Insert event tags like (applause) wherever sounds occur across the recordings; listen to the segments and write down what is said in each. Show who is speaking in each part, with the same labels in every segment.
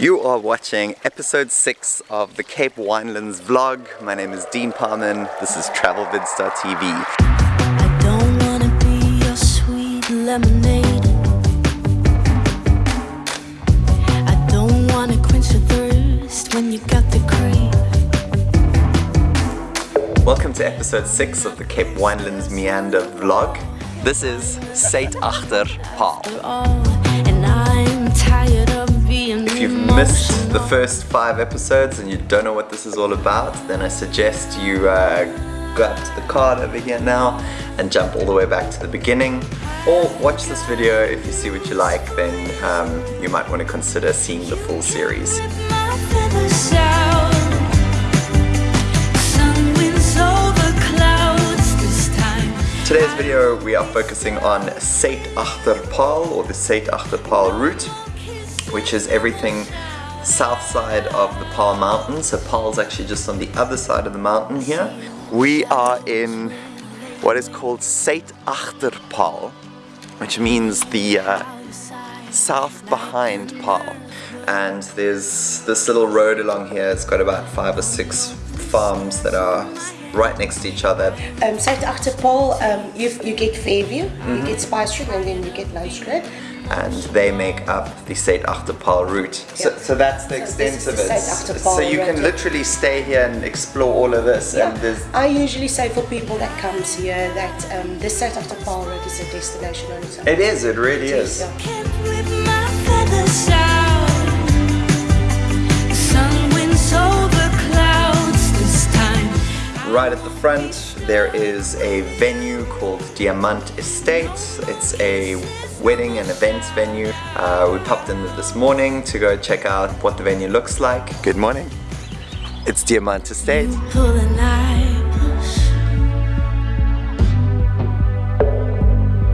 Speaker 1: You are watching episode 6 of the Cape Winelands vlog. My name is Dean Parman. This is TravelVids.tv.
Speaker 2: I don't wanna be your sweet lemonade. I don't wanna quench the thirst when you got the crave.
Speaker 1: Welcome to episode 6 of the Cape Winelands Meander vlog. This is Sait Achter Paul. You've missed the first five episodes and you don't know what this is all about, then I suggest you uh, go up to the card over here now and jump all the way back to the beginning. Or watch this video if you see what you like, then um, you might want to consider seeing the full series. Today's video we are focusing on Sait Achterpaal or the Suid-Agter-Paarl route which is everything south side of the Paarl Mountain. So Paarl's actually just on the other side of the mountain here. We are in what is called Sait Achterpaal which means the uh, south behind Paarl. And there's this little road along here. It's got about five or six farms that are right next to each other.
Speaker 3: Um, South Achterpaal, um, you, you get Fairview,
Speaker 1: Mm-hmm.
Speaker 3: you get Spice Street, and then you get Lounge
Speaker 1: and they make up the Suid-Agter-Paarl route. So,
Speaker 3: Yeah.
Speaker 1: so that's the
Speaker 3: So
Speaker 1: extent
Speaker 3: this
Speaker 1: of
Speaker 3: the
Speaker 1: it. So you can
Speaker 3: route,
Speaker 1: literally stay here and explore all of this and
Speaker 3: Yeah,
Speaker 1: there's
Speaker 3: I usually say for people that comes here that um, the South Achterpaal road is a destination on its own.
Speaker 1: it is, it really is.
Speaker 3: Yeah.
Speaker 2: Can't whip my feathers out. Sun winds over clouds this time.
Speaker 1: Right at the front there is a venue called Diamant Estate. It's a wedding and events venue. Uh, we popped in this morning to go check out what the venue looks like. Good morning. It's Diamant Estate.
Speaker 2: Pull the knives.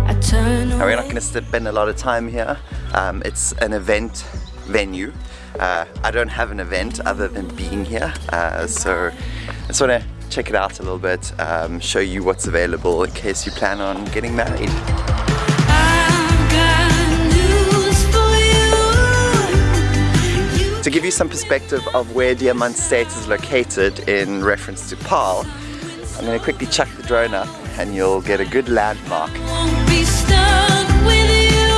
Speaker 2: I turn
Speaker 1: Now, we're not going to spend a lot of time here. Um, it's an event venue. Uh, I don't have an event other than being here, uh, so I just want to check it out a little bit, um, show you what's available in case you plan on getting married.
Speaker 2: I've got news for you. You
Speaker 1: To give you some perspective of where Diamant State is located in reference to Paarl, I'm going to quickly chuck the drone up and you'll get a good landmark.
Speaker 2: won't be stuck with you.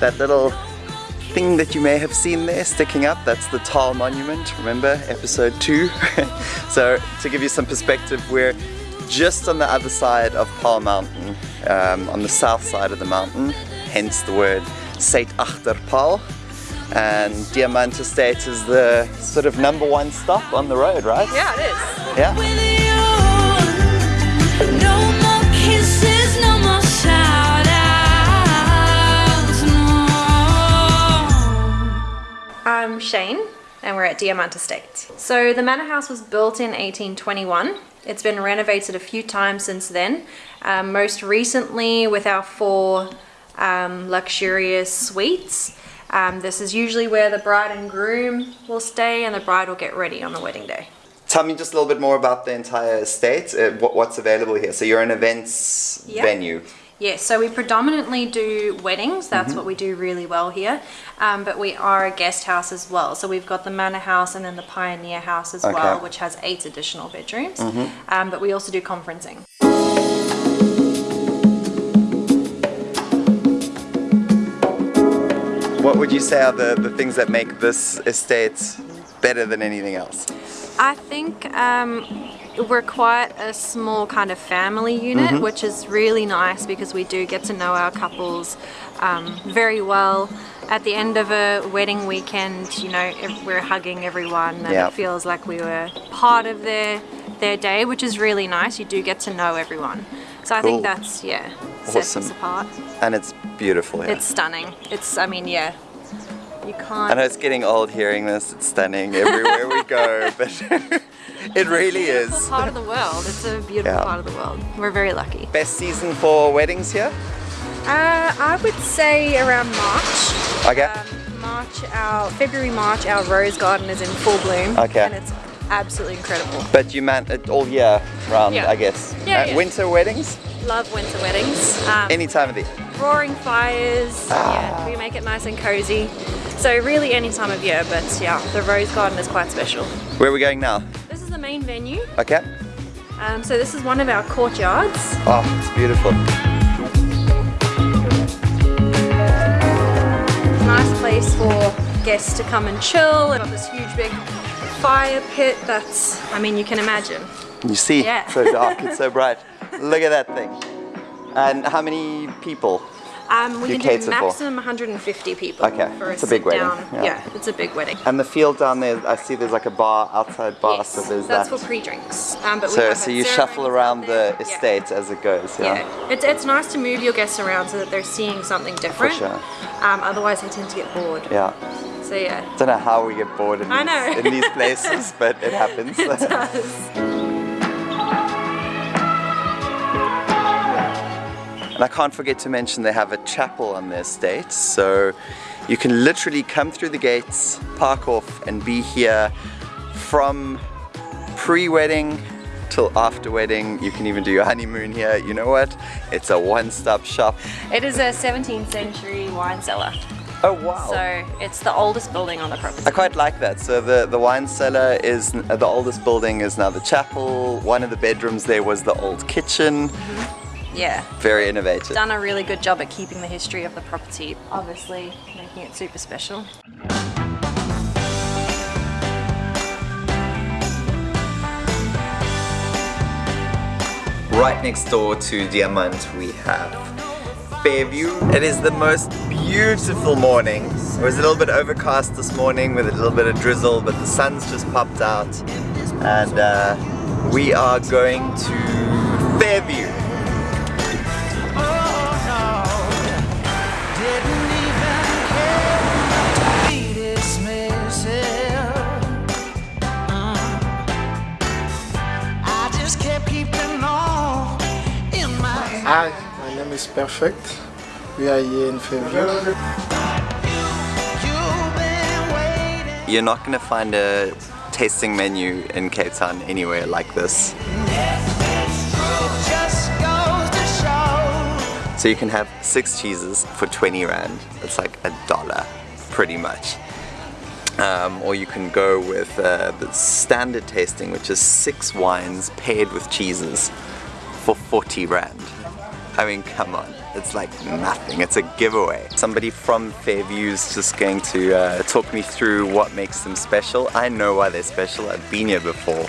Speaker 1: That little thing that you may have seen there sticking up, that's the Taal Monument, remember episode 2? (laughs) so to give you some perspective, we're just on the other side of Paarl Mountain, um, on the south side of the mountain, hence the word Sait Achterpaal. And Diamant Estate is the sort of number one stop on the road, right?
Speaker 4: Yeah, it is.
Speaker 1: Yeah.
Speaker 4: And we're at Diamant Estate. So the manor house was built in 1821. It's been renovated a few times since then. Um, most recently with our four um, luxurious suites. Um, this is usually where the bride and groom will stay, and the bride will get ready on the wedding day.
Speaker 1: Tell me just a little bit more about the entire estate, uh, what, what's available here. So you're an events
Speaker 4: Yeah.
Speaker 1: venue.
Speaker 4: Yes, so we predominantly do weddings. That's
Speaker 1: Mm-hmm.
Speaker 4: what we do really well here. Um, but we are a guest house as well. So we've got the manor house and then the pioneer house as well,
Speaker 1: Okay. Mm-hmm.
Speaker 4: which has eight additional bedrooms. Um, but we also do conferencing.
Speaker 1: What would you say are the, the things that make this estate better than anything else?
Speaker 4: I think um, we're quite a small kind of family unit,
Speaker 1: Mm-hmm.
Speaker 4: which is really nice because we do get to know our couples um, very well. At the end of a wedding weekend, you know, we're hugging everyone, and
Speaker 1: Yeah.
Speaker 4: it feels like we were part of their their day, which is really nice. You do get to know everyone, so I
Speaker 1: Cool.
Speaker 4: think that's yeah sets us apart.
Speaker 1: And it's beautiful here.
Speaker 4: It's stunning. It's I mean yeah, you can't.
Speaker 1: I know it's getting old hearing this, it's stunning everywhere we go, but (laughs) (laughs) it really
Speaker 4: Beautiful
Speaker 1: is.
Speaker 4: part of the world. It's a beautiful
Speaker 1: Yeah.
Speaker 4: part of the world. We're very lucky.
Speaker 1: Best season for weddings here?
Speaker 4: Uh, I would say around March.
Speaker 1: Okay.
Speaker 4: Um, March, our February, March, our rose garden is in full bloom.
Speaker 1: Okay.
Speaker 4: And it's absolutely incredible.
Speaker 1: But you meant it all year round,
Speaker 4: Yeah.
Speaker 1: I guess.
Speaker 4: Yeah,
Speaker 1: Uh,
Speaker 4: yeah.
Speaker 1: Winter weddings?
Speaker 4: Love winter weddings. Um,
Speaker 1: Any time of the year.
Speaker 4: roaring fires.
Speaker 1: Ah.
Speaker 4: Yeah, we make it nice and cozy. So really any time of year, but yeah, the rose garden is quite special.
Speaker 1: Where are we going now?
Speaker 4: This is the main venue.
Speaker 1: Okay.
Speaker 4: Um, so this is one of our courtyards.
Speaker 1: Oh, it's beautiful.
Speaker 4: Nice place for guests to come and chill. We've got this huge big fire pit that's, I mean, you can imagine.
Speaker 1: You see,
Speaker 4: Yeah.
Speaker 1: so dark, it's so (laughs) bright. Look at that thing. And how many people?
Speaker 4: Um, we
Speaker 1: You
Speaker 4: can do
Speaker 1: for?
Speaker 4: maximum 150 people.
Speaker 1: Okay,
Speaker 4: for
Speaker 1: it's a big
Speaker 4: sit
Speaker 1: wedding,
Speaker 4: down.
Speaker 1: yeah.
Speaker 4: Yeah. it's a big wedding.
Speaker 1: And the field down there, I see there's like a bar, outside bar,
Speaker 4: yes,
Speaker 1: so there's
Speaker 4: that's
Speaker 1: that.
Speaker 4: for pre-drinks. Um, but
Speaker 1: so, so you shuffle around the.
Speaker 4: Yeah.
Speaker 1: estate as it goes, yeah?
Speaker 4: Yeah, it's, it's nice to move your guests around so that they're seeing something different.
Speaker 1: sure.
Speaker 4: Um, otherwise, they tend to get bored.
Speaker 1: Yeah.
Speaker 4: So yeah, I
Speaker 1: Don't know how we get bored in,
Speaker 4: I
Speaker 1: these,
Speaker 4: know.
Speaker 1: in these places, (laughs) but it happens.
Speaker 4: it does. (laughs)
Speaker 1: And I can't forget to mention they have a chapel on their estate, so you can literally come through the gates, park off, and be here from pre-wedding till after wedding. You can even do your honeymoon here. You know what? It's a one-stop shop.
Speaker 4: It is a 17th century wine cellar.
Speaker 1: Oh wow!
Speaker 4: So it's the oldest building on the property.
Speaker 1: I quite like that. So the, the wine cellar is the oldest building is now the chapel. One of the bedrooms there was the old kitchen. Mm-hmm.
Speaker 4: Yeah.
Speaker 1: Very innovative.
Speaker 4: Done a really good job at keeping the history of the property, obviously making it super special.
Speaker 1: Right next door to Diamant we have Fairview. It is the most beautiful morning. It was a little bit overcast this morning with a little bit of drizzle, but the sun's just popped out. And uh, we are going to
Speaker 5: my is Perfect. We are here in Fairview.
Speaker 1: You're not going to find a tasting menu in Cape Town anywhere like this. So you can have six cheeses for 20 rand. It's like a dollar, pretty much. Um, or you can go with uh, the standard tasting, which is six wines paired with cheeses for 40 rand. I mean, come on, it's like nothing. It's a giveaway. Somebody from Fairview's just going to uh, talk me through what makes them special. I know why they're special. I've been here before,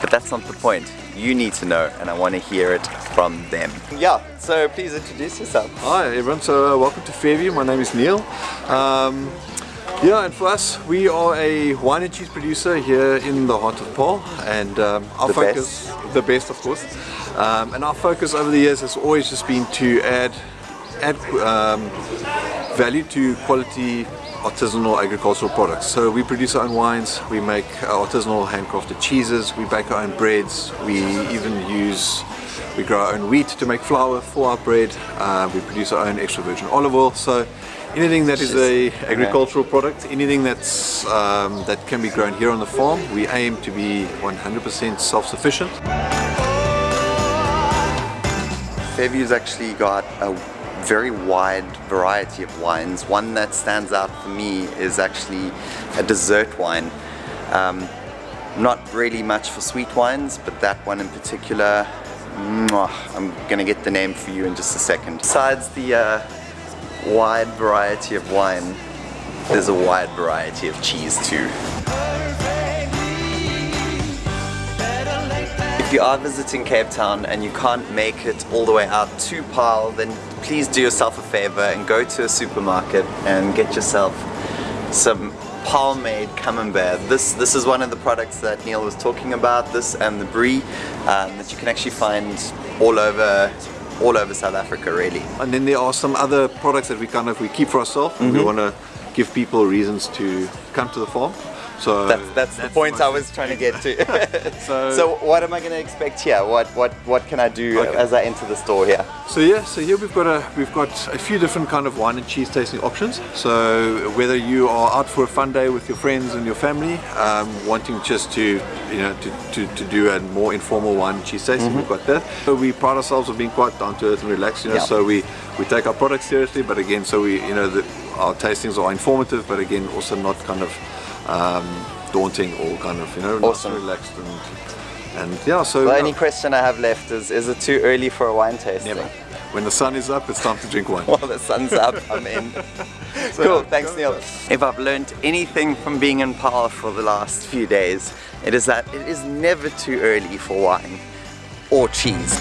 Speaker 1: but that's not the point. You need to know, and I want to hear it from them. Yeah, so please introduce yourself.
Speaker 6: Hi everyone, so uh, welcome to Fairview. My name is Neil. Um, yeah, and for us, we are a wine and cheese producer here in the heart of Paarl, and um, our
Speaker 1: The
Speaker 6: focus, the best of course, um, and our focus over the years has always just been to add, add um, value to quality artisanal agricultural products. So we produce our own wines, we make our artisanal handcrafted cheeses, we bake our own breads, we even use we grow our own wheat to make flour for our bread. Uh, we produce our own extra virgin olive oil. So anything that is a agricultural product, anything that's um, that can be grown here on the farm, we aim to be 100% self-sufficient.
Speaker 1: Fairview's actually got a very wide variety of wines. One that stands out for me is actually a dessert wine. Um, not really much for sweet wines, but that one in particular, mwah, I'm gonna get the name for you in just a second. Besides the uh, wide variety of wine, there's a wide variety of cheese too. If you are visiting Cape Town and you can't make it all the way out to Paarl, then please do yourself a favor and go to a supermarket and get yourself some Paarl made camembert. This this is one of the products that Neil was talking about. This and the brie um, that you can actually find all over all over South Africa, really.
Speaker 6: And then there are some other products that we kind of we keep for ourselves. and We mm-hmm. want to give people reasons to come to the farm. So
Speaker 1: That's that's, the point I was trying to get to. (laughs)
Speaker 6: So- (laughs)
Speaker 1: so what am I going to expect here? What what what can I do
Speaker 6: Okay.
Speaker 1: as I enter the store here?
Speaker 6: So yeah, so here we've got a we've got a few different kind of wine and cheese tasting options. So whether you are out for a fun day with your friends and your family, um, wanting just to you know to, to, to do a more informal wine and cheese tasting, we've got that. So we pride ourselves on being quite down to earth and relaxed. You know,
Speaker 1: Yeah.
Speaker 6: so we we take our products seriously, but again, so we you know the, our tastings are informative, but again, also not kind of um, daunting or kind of you know
Speaker 1: Awesome.
Speaker 6: relaxed and and yeah. So
Speaker 1: The
Speaker 6: yeah,
Speaker 1: only question I have left is: Is it too early for a wine tasting?
Speaker 6: never. When the sun is up, it's time to drink wine. (laughs)
Speaker 1: While the sun's up, (laughs) I'm in. cool, thanks Neil. If I've learned anything from being in Paarl for the last few days, it is that it is never too early for wine or cheese.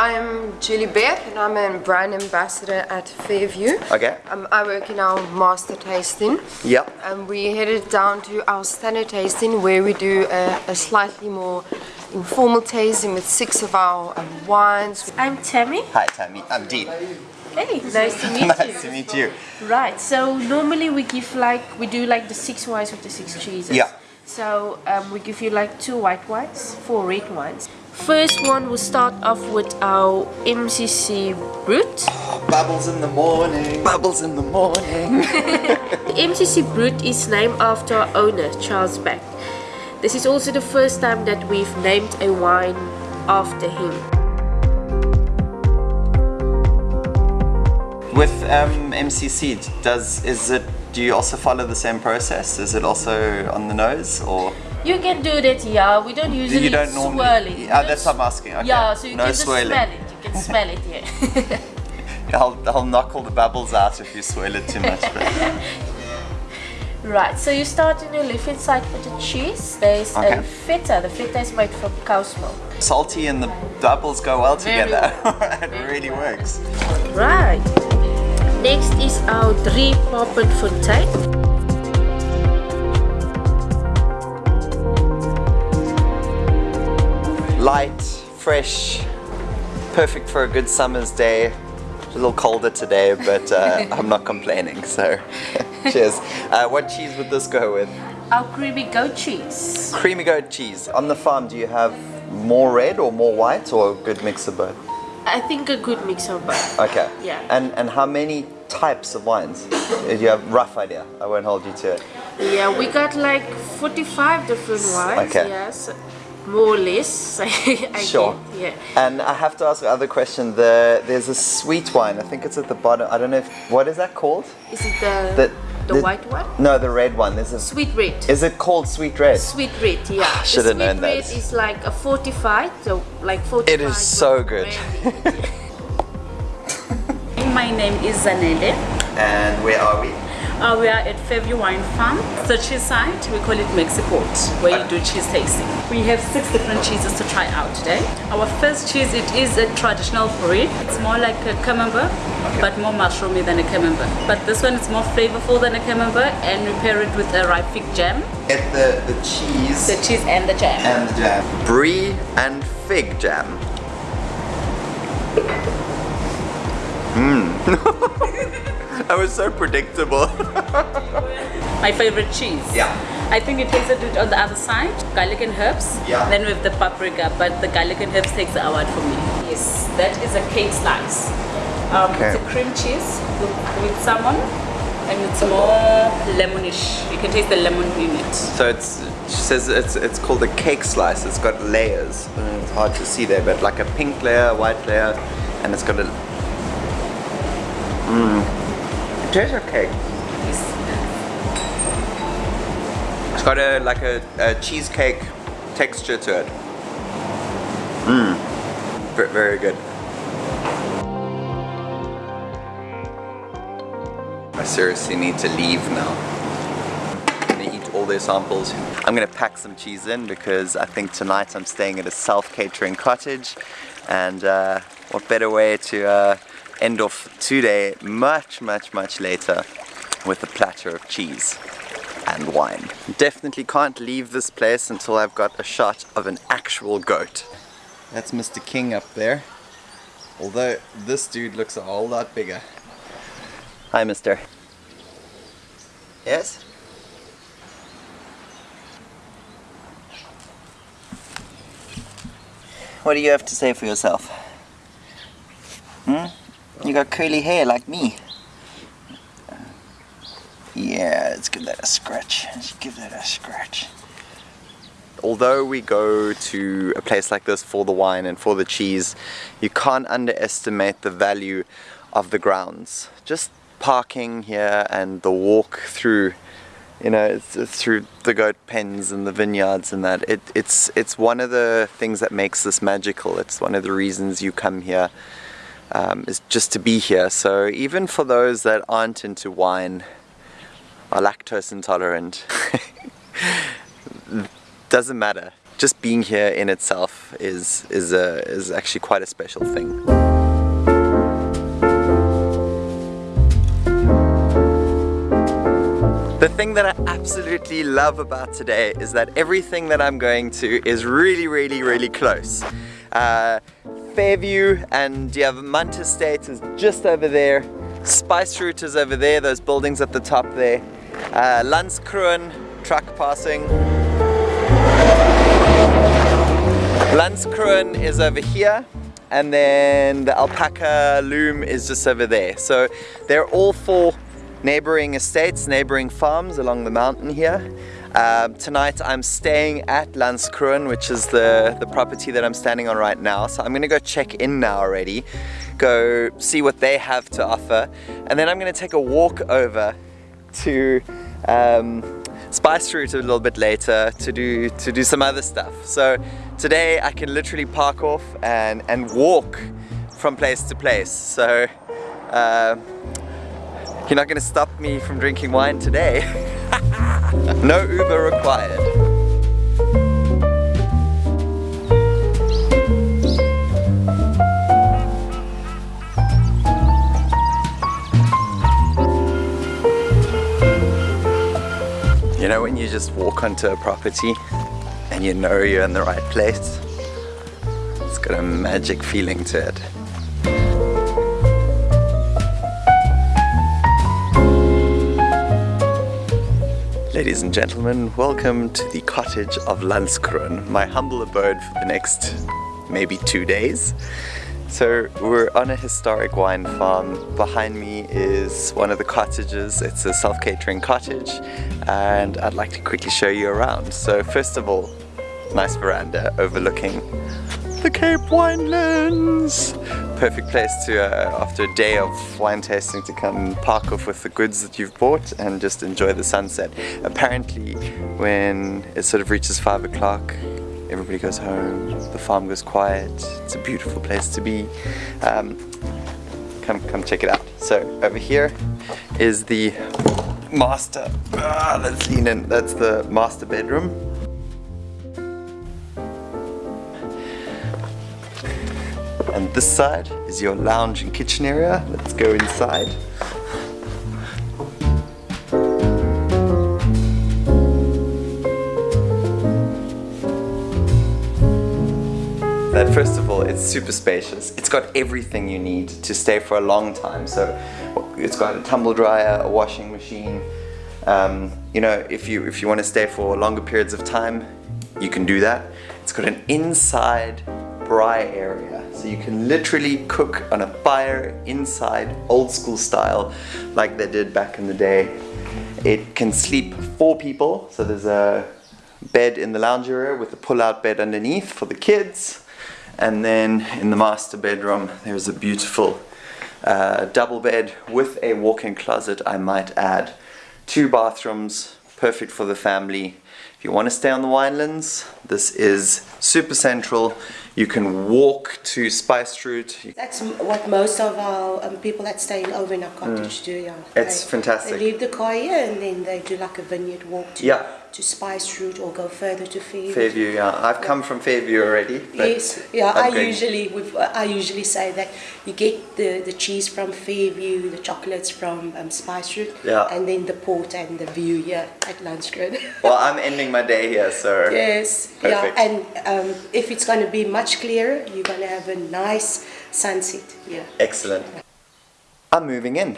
Speaker 7: I'm Julie Beth and I'm a brand ambassador at Fairview.
Speaker 1: Okay.
Speaker 7: Um, I work in our master tasting
Speaker 1: Yep.
Speaker 7: and we headed down to our standard tasting where we do a, a slightly more informal tasting with six of our um, wines.
Speaker 8: I'm Tammy.
Speaker 1: Hi Tammy, I'm Dean.
Speaker 8: Hey, nice to meet (laughs) you.
Speaker 1: nice to meet you.
Speaker 8: Right, so normally we give like, we do like the six wines with the six cheeses.
Speaker 1: Yeah.
Speaker 8: So um, we give you like two white wines, four red wines. First one, we'll start off with our MCC Brut.
Speaker 1: Bubbles in the morning. Bubbles in the morning. (laughs)
Speaker 8: The MCC Brut is named after our owner, Charles Back. This is also the first time that we've named a wine after him.
Speaker 1: With um, MCC, does is it? Do you also follow the same process? Is it also on the nose or?
Speaker 8: You can do that, yeah. We don't usually
Speaker 1: you don't
Speaker 8: swirl
Speaker 1: normally.
Speaker 8: it.
Speaker 1: Yeah, that's what I'm asking. Okay.
Speaker 8: Yeah, so you
Speaker 1: no
Speaker 8: can just
Speaker 1: swirling.
Speaker 8: smell it. You can smell it, yeah. (laughs)
Speaker 1: I'll, I'll knock all the bubbles out if you swirl it too much. (laughs)
Speaker 8: Right, so you start in your left hand side with the cheese. There's
Speaker 1: Okay.
Speaker 8: a feta. The feta is made from cow's milk.
Speaker 1: salty and the bubbles go well
Speaker 8: Very
Speaker 1: together.
Speaker 8: well. (laughs)
Speaker 1: it really works.
Speaker 8: Right. Next is our drie poppen fontein.
Speaker 1: Light, fresh, perfect for a good summer's day. It's a little colder today, but uh, (laughs) I'm not complaining. So, (laughs) cheers. Uh, what cheese would this go with?
Speaker 8: Our creamy goat cheese.
Speaker 1: Creamy goat cheese. On the farm, do you have more red or more white, or a good mix of both?
Speaker 8: I think a good mix of both.
Speaker 1: Okay.
Speaker 8: Yeah.
Speaker 1: And and how many types of wines? Do you have a rough idea? I won't hold you to it.
Speaker 8: Yeah, we got like 45 different wines.
Speaker 1: Okay.
Speaker 8: Yes. More or less. (laughs) I
Speaker 1: Sure.
Speaker 8: get, Yeah.
Speaker 1: And I have to ask the other question. The there's a sweet wine. I think it's at the bottom. I don't know if what is that called?
Speaker 8: Is it the,
Speaker 1: The-
Speaker 8: the,
Speaker 1: the-
Speaker 8: white one?
Speaker 1: No, the red one. There's a.
Speaker 8: Sweet red.
Speaker 1: Is it called sweet red?
Speaker 8: Sweet red, yeah.
Speaker 1: Shoulda
Speaker 8: the
Speaker 1: known
Speaker 8: sweet red is like a fortified, so like fortified.
Speaker 1: It is so good. (laughs)
Speaker 9: My name is Zanele.
Speaker 1: And where are we?
Speaker 9: Uh, we are at Fairview Wine Farm. The cheese site, we call it Mexiport, where you do cheese tasting. We have six different cheeses to try out today. Our first cheese, it is a traditional brie. It's more like a camembert, but more mushroomy than a camembert. But this one is more flavorful than a camembert, and we pair it with a ripe fig jam,
Speaker 1: Get the the cheese
Speaker 9: the cheese and the jam.
Speaker 1: and the jam. Brie and fig jam. Mmm. (laughs) (laughs) that was so predictable. (laughs)
Speaker 9: My favorite cheese.
Speaker 1: Yeah.
Speaker 9: I think it tasted it on the other side, garlic and herbs.
Speaker 1: Yeah.
Speaker 9: Then with the paprika, but the garlic and herbs takes the award for me. Yes, that is a cake slice. Um,
Speaker 1: Okay.
Speaker 9: It's a cream cheese with, with salmon, and it's more lemonish. You can taste the lemon in it.
Speaker 1: So it's she says it's it's called a cake slice. It's got layers. It's hard to see there, but like a pink layer, white layer, and it's got a. Mmm. It cake. It's got a like a, a cheesecake texture to it. Mmm. Very, very good. I seriously need to leave now. I'm gonna eat all their samples. I'm gonna pack some cheese in because I think tonight I'm staying at a self-catering cottage and uh, what better way to uh, end off today much, much, much later with a platter of cheese and wine. Definitely can't leave this place until I've got a shot of an actual goat. That's Mr. King up there. Although this dude looks a whole lot bigger. Hi, mister. Yes? What do you have to say for yourself? Hmm? You got curly hair like me. Yeah, let's give that a scratch. Let's give that a scratch. although we go to a place like this for the wine and for the cheese, you can't underestimate the value of the grounds. Just parking here and the walk through you know through the goat pens and the vineyards and that it, it's it's one of the things that makes this magical it's one of the reasons you come here um, is just to be here. So even for those that aren't into wine are lactose intolerant (laughs) doesn't matter. Just being here in itself is is a is actually quite a special thing. The thing that I absolutely love about today is that everything that I'm going to is really, really, really close. Uh, Fairview and Diamant Estate is just over there. Spice Route is over there, those buildings at the top there. Uh, truck passing. Landskroon is over here and then the alpaca loom is just over there. So they're all four neighboring estates, neighboring farms along the mountain here. Uh, tonight I'm staying at Landskroon, which is the, the property that I'm standing on right now. So I'm gonna go check in now already, go see what they have to offer, and then I'm gonna take a walk over to um, Spice Route a little bit later to do to do some other stuff. So today I can literally park off and, and walk from place to place. So uh, you're not gonna stop me from drinking wine today. (laughs) no Uber required. You know when you just walk onto a property and you know you're in the right place? It's got a magic feeling to it. Ladies and gentlemen, welcome to the cottage of Landskroon, my humble abode for the next maybe two days. So we're on a historic wine farm. Behind me is one of the cottages. It's a self-catering cottage and I'd like to quickly show you around. So first of all, nice veranda overlooking the Cape Winelands. Perfect place to, uh, after a day of wine tasting, to come park off with the goods that you've bought and just enjoy the sunset. Apparently, when it sort of reaches five o'clock, everybody goes home, the farm goes quiet. It's a beautiful place to be. Um, come, come check it out. So over here is the master. Ah, let's lean in. That's the master bedroom. This side is your lounge and kitchen area. Let's go inside. That first of all, it's super spacious. It's got everything you need to stay for a long time. So it's got a tumble dryer, a washing machine. Um, you know, if you if you want to stay for longer periods of time, you can do that. It's got an inside braai area. So you can literally cook on a fire inside, old school style, like they did back in the day. It can sleep four people, so there's a bed in the lounge area with a pull-out bed underneath for the kids. And then in the master bedroom, there's a beautiful uh, double bed with a walk-in closet, I might add. Two bathrooms, perfect for the family. If you want to stay on the winelands, this is super central. You can walk to Spice Route.
Speaker 3: That's what most of our um, people that stay over in our cottage do. Yeah,
Speaker 1: Mm. It's
Speaker 3: They-
Speaker 1: fantastic.
Speaker 3: They leave the car here and then they do like a vineyard walk to,
Speaker 1: Yeah.
Speaker 3: To Spice Route or go further to Fairview.
Speaker 1: Fairview, yeah. I've come from Fairview already.
Speaker 3: Yes, yeah.
Speaker 1: I'm
Speaker 3: I
Speaker 1: going-
Speaker 3: usually we've, I usually say that you get the, the cheese from Fairview, the chocolates from um, Spice Route,
Speaker 1: Yeah.
Speaker 3: and then the port and the view here at Landskroon. (laughs)
Speaker 1: Well, I'm ending my day here, so
Speaker 3: yes,
Speaker 1: Perfect.
Speaker 3: yeah. And um, if it's going to be much clearer, you're going to have a nice sunset here.
Speaker 1: excellent. I'm moving in.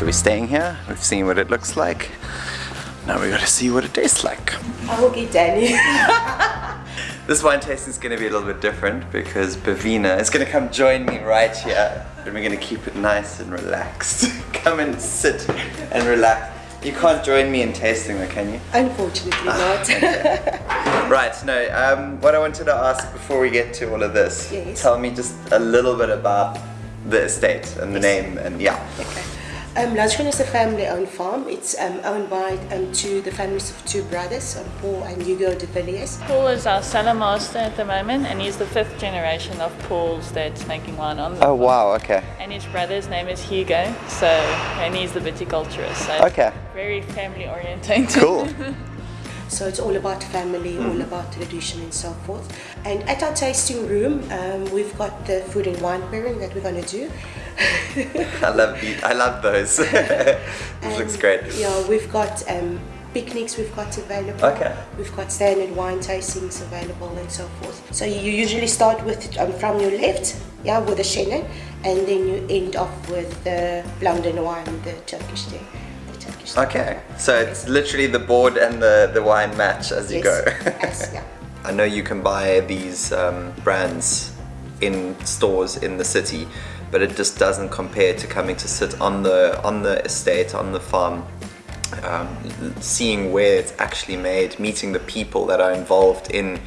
Speaker 1: So we're staying here, we've seen what it looks like. Now we gotta see what it tastes like.
Speaker 3: I will get Danny. (laughs)
Speaker 1: This wine tasting is going to be a little bit different because Bavina is going to come join me right here and we're going to keep it nice and relaxed. (laughs) come and sit and relax. You can't join me in tasting though, can you?
Speaker 3: Unfortunately not. (laughs)
Speaker 1: Right, no, um, what I wanted to ask before we get to all of this,
Speaker 3: Yes.
Speaker 1: tell me just a little bit about the estate and the name and yeah.
Speaker 3: Okay. Um, Landskroon is a family-owned farm. It's um, owned by um, two, the families of two brothers, um, Paul and Hugo de Villiers.
Speaker 10: Paul is our cellar master at the moment, and he's the fifth generation of Paul's that's making wine on the
Speaker 1: Oh wow, okay.
Speaker 10: And his brother's name is Hugo, so and he's the viticulturist. So
Speaker 1: Okay.
Speaker 10: very family-oriented.
Speaker 1: Cool. (laughs)
Speaker 3: So it's all about family, all about tradition and so forth. And at our tasting room, um, we've got the food and wine pairing that we're going to do. (laughs)
Speaker 1: I love I love those. (laughs) this looks great.
Speaker 3: Yeah, we've got um, picnics we've got available.
Speaker 1: Okay.
Speaker 3: We've got standard wine tastings available and so forth. So you usually start with um, from your left, yeah, with the Chenin, and then you end off with the de Noir, the Turkish tea. The Turkish tea.
Speaker 1: Okay, so it's literally the board and the, the wine match as you
Speaker 3: Yes,
Speaker 1: go.
Speaker 3: yes, (laughs) yeah.
Speaker 1: I know you can buy these um, brands in stores in the city, but it just doesn't compare to coming to sit on the on the estate, on the farm, um, seeing where it's actually made, meeting the people that are involved in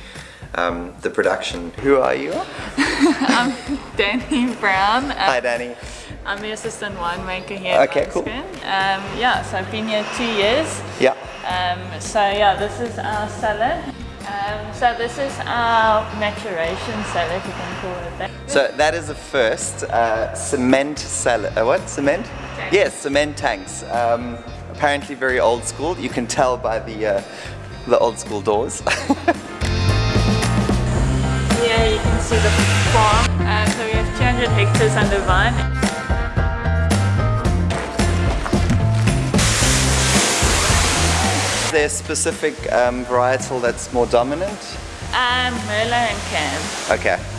Speaker 1: um, the production. Who are you? (laughs)
Speaker 10: I'm Danny Brown. Uh,
Speaker 1: Hi, Danny.
Speaker 10: I'm the assistant winemaker here. at
Speaker 1: Okay, cool.
Speaker 10: Um, yeah, so I've been here two years.
Speaker 1: Yeah.
Speaker 10: Um, so yeah, this is our cellar. Um, so this is our maturation cellar, if you can call it that.
Speaker 1: So that is the first uh, cement cellar. Uh, what cement?
Speaker 10: Tanks.
Speaker 1: Yes, cement tanks. Um, apparently very old school. You can tell by the uh, the old school doors. (laughs)
Speaker 10: Here you can see the farm. Uh, so we have 200 hectares under vine.
Speaker 1: There a specific um, varietal that's more dominant?
Speaker 10: Um, Merlot and Cam.
Speaker 1: Okay.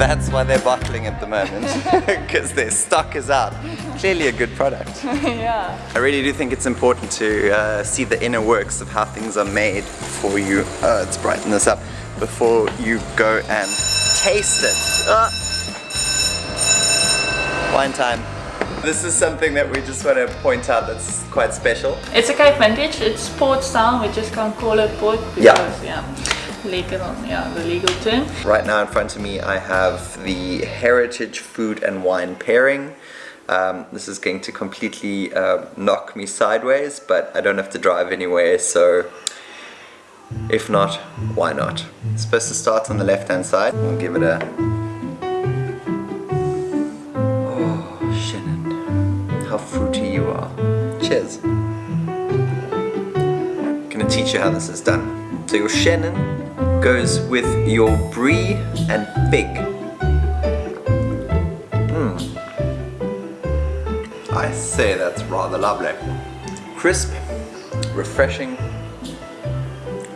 Speaker 1: That's why they're bottling at the moment, (laughs) because their stock is out. Clearly a good product. (laughs)
Speaker 10: yeah.
Speaker 1: I really do think it's important to uh, see the inner works of how things are made before you, uh, let's brighten this up, before you go and taste it. Ah. Wine time. This is something that we just want to point out that's quite special.
Speaker 10: It's a Cape vintage. It's port style. We just can't call it port because
Speaker 1: Yeah.
Speaker 10: yeah, legal. Yeah, the legal term.
Speaker 1: Right now in front of me I have the Heritage Food and Wine pairing. Um, this is going to completely uh, knock me sideways, but I don't have to drive anywhere, so if not, why not? It's supposed to start on the left hand side. We'll give it a... Oh, Chenin, how fruity you are. Cheers. I'm Gonna teach you how this is done. So your Chenin goes with your brie and fig. Mm. I say that's rather lovely. Crisp, refreshing,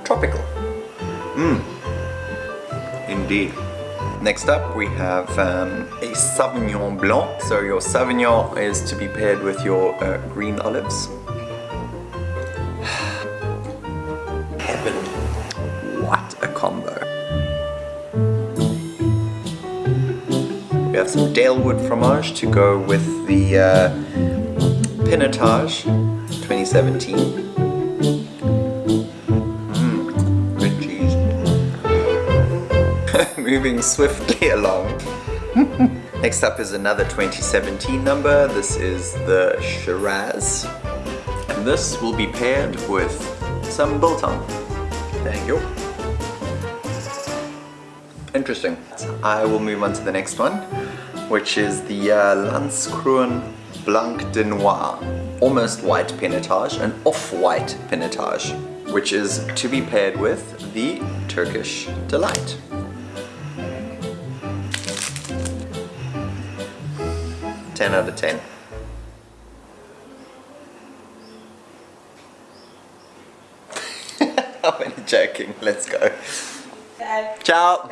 Speaker 1: tropical. Mmm. Indeed. Next up we have um, a Sauvignon Blanc. So your Sauvignon is to be paired with your uh, green olives. Have some Dalewood fromage to go with the uh, Pinotage 2017. Mmm, good cheese. (laughs) Moving swiftly (laughs) along. Next up is another 2017 number. This is the Shiraz. And this will be paired with some biltong. Thank you. Interesting. I will move on to the next one, which is the uh, Landskroon Blanc de Noir. Almost white pinotage, an off-white pinotage, which is to be paired with the Turkish Delight. Ten out of ten. (laughs) I'm only joking. Let's go. Ciao.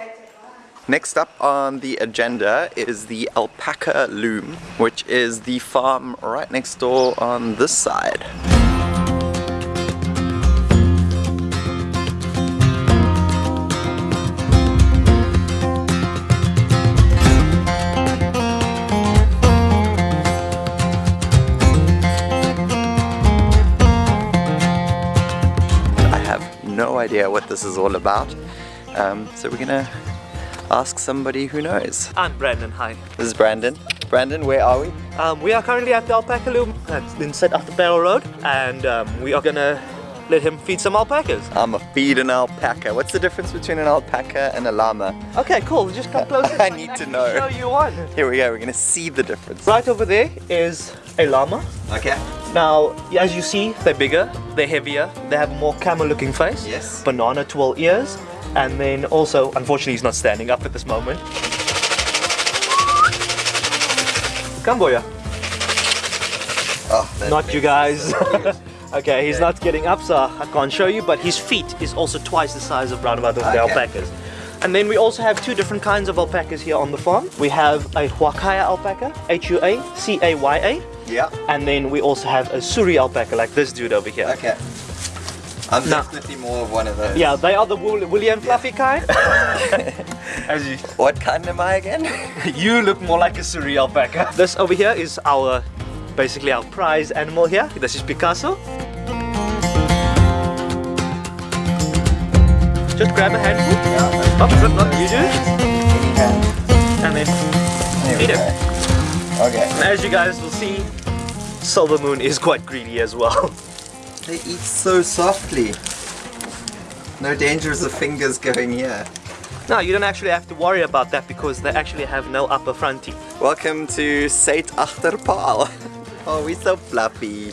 Speaker 1: Next up on the agenda is the Alpaca Loom, which is the farm right next door on this side. I have no idea what this is all about. Um, so we're gonna ask somebody who knows.
Speaker 11: I'm Brandon, hi.
Speaker 1: This is Brandon. Brandon, where are we?
Speaker 11: Um, we are currently at the alpaca loom at inside of the Barrel Road and um, we are gonna let him feed some alpacas.
Speaker 1: I'm a feed an alpaca. What's the difference between an alpaca and a llama?
Speaker 11: Okay, cool. Just come closer. (laughs)
Speaker 1: I need to know.
Speaker 11: Show you one.
Speaker 1: Here we go, we're gonna see the difference.
Speaker 11: Right over there is a llama.
Speaker 1: Okay.
Speaker 11: Now, as you see, they're bigger, they're heavier, they have a more camel looking face.
Speaker 1: Yes.
Speaker 11: Banana twirl ears. And then also, unfortunately, he's not standing up at this moment. Come, Boya.
Speaker 1: Oh,
Speaker 11: Not you guys.
Speaker 1: it so weird.
Speaker 11: okay, he's
Speaker 1: Okay.
Speaker 11: not getting up, so I can't show you, but his feet is also twice the size of roundabout of the alpacas. And then we also have two different kinds of alpacas here on the farm. We have a Huacaya alpaca, H-U-A-C-A-Y-A,
Speaker 1: yeah.
Speaker 11: and then we also have a Suri alpaca, like this dude over here.
Speaker 1: Okay. I'm
Speaker 11: No.
Speaker 1: definitely more of one of those.
Speaker 11: Yeah, they are the wool- woolly and fluffy kind. (laughs) As you,
Speaker 1: What kind am I again? (laughs)
Speaker 11: you look more like a Suri alpaca. This over here is our, basically our prize animal here. This is Picasso. Just grab a handful.
Speaker 1: Yeah.
Speaker 11: Oh, good, no, you do. And then feed him.
Speaker 1: Okay.
Speaker 11: As you guys will see, Silver Moon is quite greedy as well. (laughs)
Speaker 1: They eat so softly. No dangers of fingers going here.
Speaker 11: No, you don't actually have to worry about that because they actually have no upper front teeth.
Speaker 1: Welcome to Sate Achterpaal. (laughs) Oh, we're so fluffy.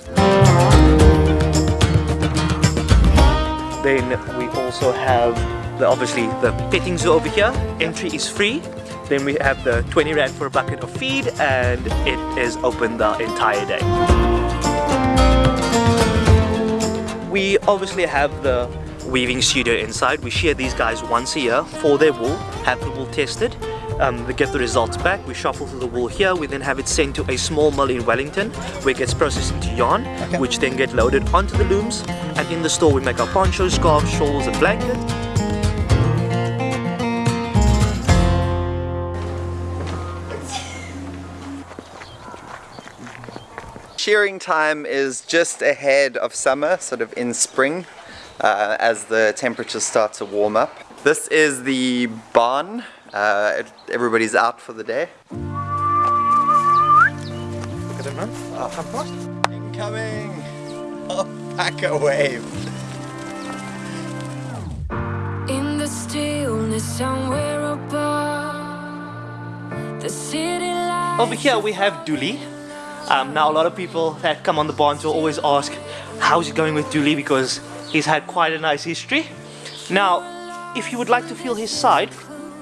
Speaker 11: Then we also have the obviously the petting zoo over here. Entry is free. Then we have the 20 rand for a bucket of feed and it is open the entire day. We obviously have the weaving studio inside. We shear these guys once a year for their wool, have the wool tested. Um, they get the results back. We shuffle through the wool here. We then have it sent to a small mill in Wellington where it gets processed into yarn, which then get loaded onto the looms. And in the store we make our ponchos, scarves, shawls and blankets.
Speaker 1: Shearing time is just ahead of summer, sort of in spring, uh, as the temperatures start to warm up. This is the barn. Uh, everybody's out for the day.
Speaker 11: Look at them run. Uh, come past.
Speaker 1: Incoming! (laughs) Alpaca wave.
Speaker 2: In the stillness somewhere above the city lights
Speaker 11: Over here we have Dooley. Um, now a lot of people that come on the barn will always ask how's it going with Dooley because he's had quite a nice history. Now, if you would like to feel his side,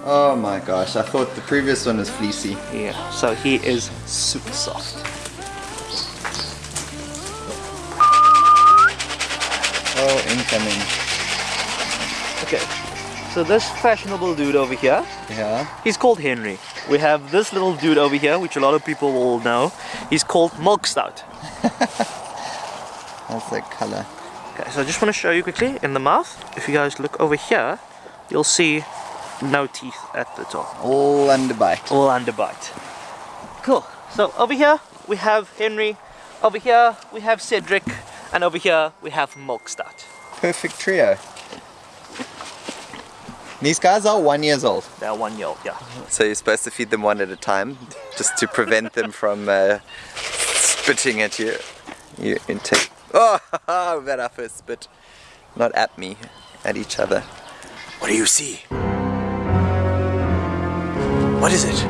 Speaker 1: Oh my gosh, I thought the previous one was fleecy.
Speaker 11: yeah, so he is super soft.
Speaker 1: Oh, incoming.
Speaker 11: Okay, so this fashionable dude over here,
Speaker 1: Yeah.
Speaker 11: he's called Henry. We have this little dude over here, which a lot of people will know. He's called Milk Stout. (laughs)
Speaker 1: That's the color.
Speaker 11: Okay, so I just want to show you quickly in the mouth. If you guys look over here, you'll see no teeth at the top.
Speaker 1: All underbite.
Speaker 11: All underbite. Cool. So over here we have Henry, over here we have Cedric, and over here we have Milk Stout.
Speaker 1: Perfect trio. These guys are one years old.
Speaker 11: They're one year old, yeah.
Speaker 1: So you're supposed to feed them one at a time, just to prevent them from uh, spitting at you. You intake. (laughs) Oh, that our first spit. Not at me, at each other. What do you see? What is it?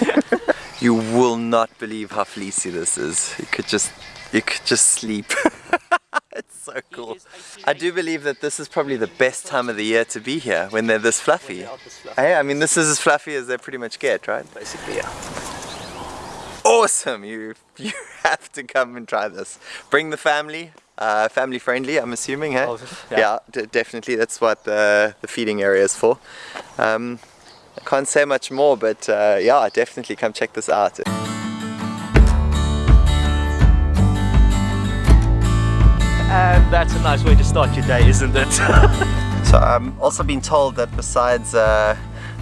Speaker 1: (laughs) you will not believe how fleecy this is. You could just, you could just sleep. (laughs) (laughs) it's so cool. I do believe that this is probably the best time of the year to be here when they're this fluffy. Hey, I mean, this is as fluffy as they pretty much get, right?
Speaker 11: Basically, yeah.
Speaker 1: Awesome! You (laughs) you have to come and try this. Bring the family. Uh, family friendly, I'm assuming, hey?
Speaker 11: Oh,
Speaker 1: yeah,
Speaker 11: yeah.
Speaker 1: d- definitely. That's what the, the feeding area is for. Um, I can't say much more, but uh, yeah, definitely come check this out.
Speaker 11: And that's a nice way to start your day, isn't it? (laughs)
Speaker 1: So I'm also been told that besides uh,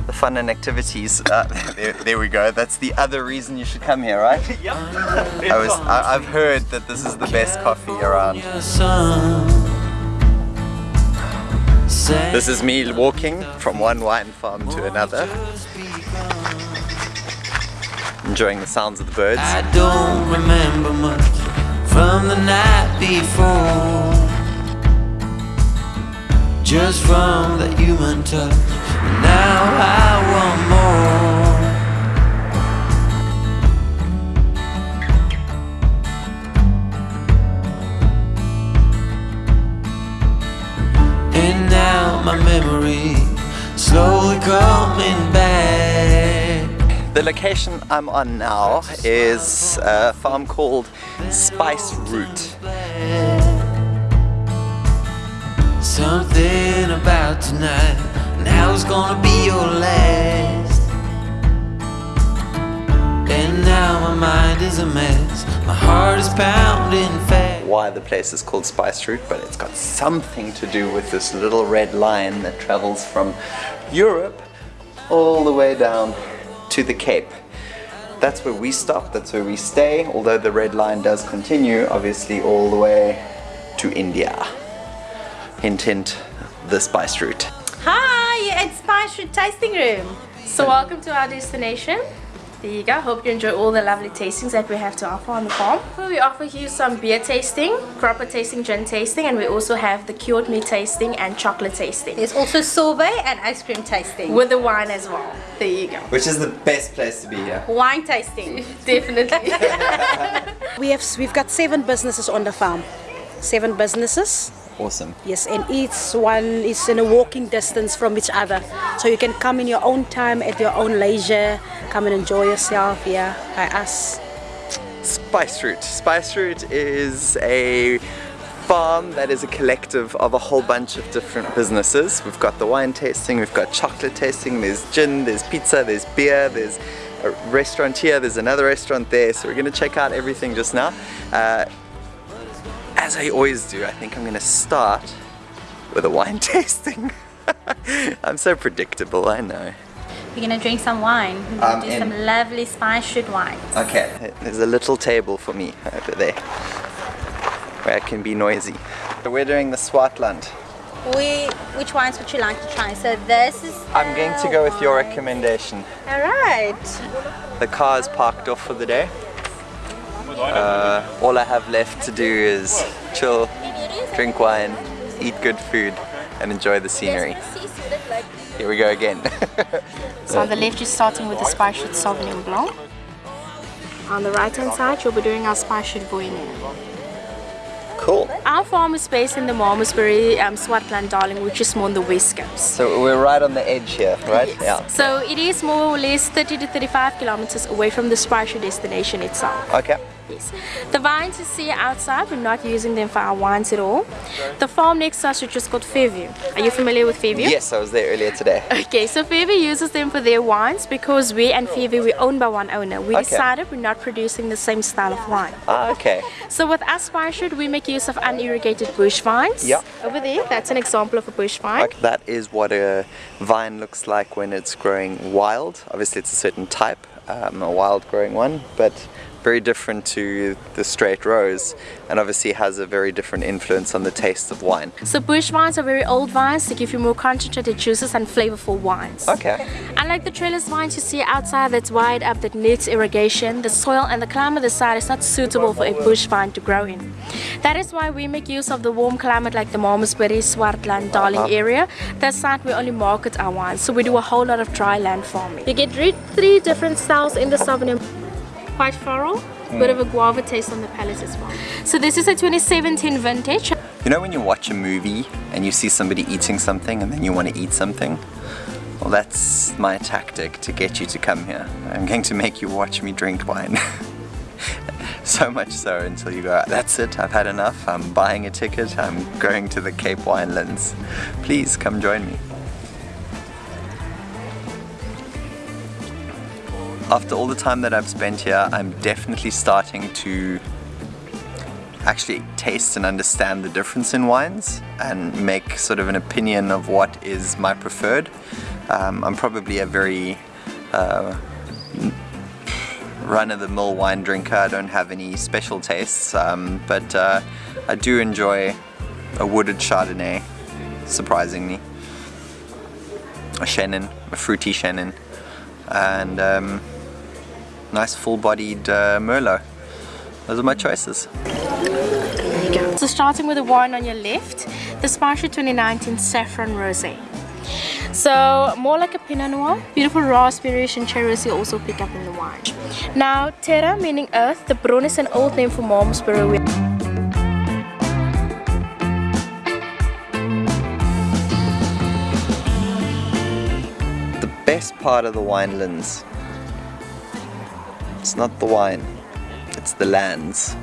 Speaker 1: the fun and activities, uh, (laughs) there, there we go. That's the other reason you should come here, right? (laughs)
Speaker 11: yep.
Speaker 1: I was, I, I've heard that this is the best coffee around. This is me walking from one wine farm to another, enjoying the sounds of the birds.
Speaker 12: From the night before. Just from the human touch, and now I want more. And now my memory slowly coming back.
Speaker 1: The location I'm on now is a farm called Spice Route.
Speaker 12: Something about tonight, now it's gonna be your last. And now my mind is a mess, my heart is pounding fast.
Speaker 1: Why the place is called Spice Route, but it's got something to do with this little red line that travels from Europe all the way down to the Cape. That's where we stop, that's where we stay, although the red line does continue, obviously, all the way to India. Hint, hint, the Spice Route.
Speaker 13: Hi, it's Spice Route Tasting Room. So welcome to our destination. There you go. Hope you enjoy all the lovely tastings that we have to offer on the farm. We offer you some beer tasting, proper tasting, gin tasting, and we also have the cured meat tasting and chocolate tasting.
Speaker 14: There's also sorbet and ice cream tasting.
Speaker 13: With the wine as well. There you go.
Speaker 1: Which is the best place to be here.
Speaker 14: Wine tasting. (laughs)
Speaker 13: Definitely. (laughs)
Speaker 15: We have we've got seven businesses on the farm. Seven businesses.
Speaker 1: Awesome.
Speaker 15: Yes, and each one is in a walking distance from each other. So you can come in your own time at your own leisure, come and enjoy yourself here by us.
Speaker 1: Spice Route. Spice Route is a farm that is a collective of a whole bunch of different businesses. We've got the wine tasting, we've got chocolate tasting, there's gin, there's pizza, there's beer, there's a restaurant here, there's another restaurant there. So we're going to check out everything just now. Uh, as I always do, I think I'm going to start with a wine (laughs) tasting. I'm so predictable, I know.
Speaker 14: We're gonna drink some wine. Um, we're
Speaker 1: I'm
Speaker 14: gonna do some lovely Spice Route wine.
Speaker 1: Okay, there's a little table for me over there where I can be noisy. So we're doing the Swartland.
Speaker 14: We, which wines would you like to try? So this is.
Speaker 1: I'm going to go with your recommendation.
Speaker 14: All right.
Speaker 1: The car is parked off for the day. Uh, all I have left to do is chill, drink wine, eat good food, and enjoy the scenery. Here we go again. (laughs)
Speaker 13: So on the left you're starting with the Spice Route Sauvignon Blanc. On the right hand side you'll be doing our Spice Route Viognier.
Speaker 1: cool.
Speaker 13: Our farm is based in the Malmesbury, um, Swartland, Darling, which is more on the west coast.
Speaker 1: So we're right on the edge here, right? Yeah.
Speaker 13: So it is more or less 30 to 35 kilometers away from the spice destination itself.
Speaker 1: Okay.
Speaker 13: Yes. The vines you see outside, we're not using them for our wines at all. The farm next to us which is called Fairview. Are you familiar with Fairview?
Speaker 1: Yes, I was there earlier today.
Speaker 13: Okay, so Fairview uses them for their wines because we and Fairview we're owned by one owner. We
Speaker 1: Okay.
Speaker 13: decided we're not producing the same style of wine.
Speaker 1: Ah, okay.
Speaker 13: So with us Spice Route, we make use of unirrigated bush vines.
Speaker 1: Yeah.
Speaker 13: Over there, that's an example of a bush vine.
Speaker 1: Like that is what a vine looks like when it's growing wild. Obviously, it's a certain type, um, a wild growing one, but very different to the straight rows, and obviously has a very different influence on the taste of wine.
Speaker 13: So bush vines are very old vines to give you more concentrated juices and flavorful wines.
Speaker 1: Okay.
Speaker 13: Unlike the trellis vines you see outside that's wide up that needs irrigation, the soil and the climate of the site is not suitable for a bush vine to grow in. That is why we make use of the warm climate like the Malmesbury, Swartland, Darling
Speaker 1: Uh-huh.
Speaker 13: area. That site we only market our wines, so we do a whole lot of dry land farming. You get re- three different styles in the Sauvignon. Quite floral, mm. bit of a guava taste on the palate as well. So this is a 2017 vintage.
Speaker 1: You know when you watch a movie and you see somebody eating something and then you want to eat something? Well, that's my tactic to get you to come here. I'm going to make you watch me drink wine. (laughs) so much so until you go, that's it, I've had enough, I'm buying a ticket, I'm going to the Cape Winelands. Please come join me. After all the time that I've spent here, I'm definitely starting to actually taste and understand the difference in wines and make sort of an opinion of what is my preferred. Um, I'm probably a very uh, run-of-the-mill wine drinker. I don't have any special tastes, um, but uh, I do enjoy a wooded Chardonnay, surprisingly. A Chenin, a fruity Chenin, and um, nice full-bodied uh, Merlot. Those are my choices.
Speaker 13: So starting with the wine on your left, the Spice Route 2019 Saffron Rosé. So more like a Pinot Noir, beautiful raspberries and cherries you also pick up in the wine. Now Terra meaning earth, the Bron is an old name for Malmesbury.
Speaker 1: The best part of the winelands, it's not the wine, it's the lands.